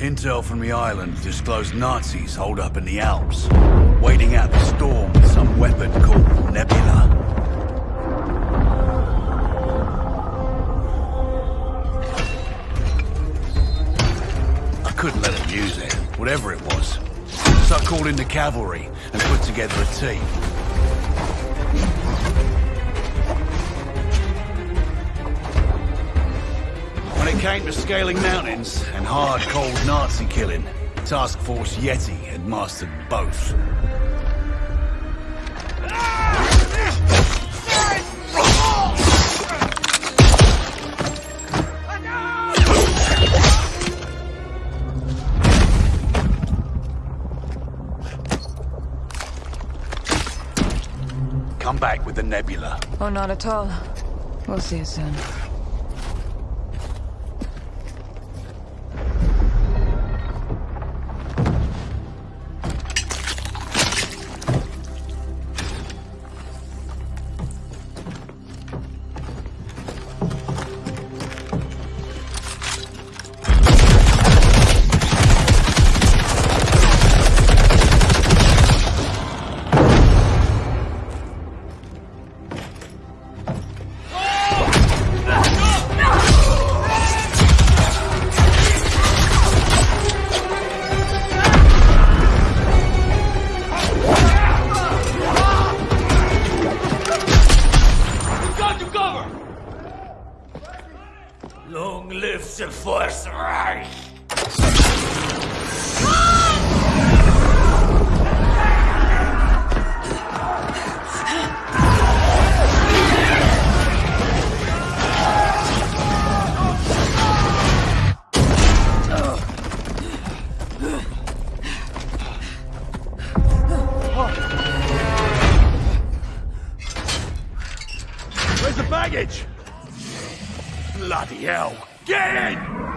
Intel from the island disclosed Nazis hold up in the Alps, waiting out the storm with some weapon called Nebula. I couldn't let them use it, whatever it was. So I called in the cavalry and put together a team. It came to scaling mountains and hard, cold Nazi killing, Task Force Yeti had mastered both. Come back with the nebula. Oh, not at all. We'll see you soon. Cover! Long live the Fourth Reich! The baggage? Bloody hell! Get in!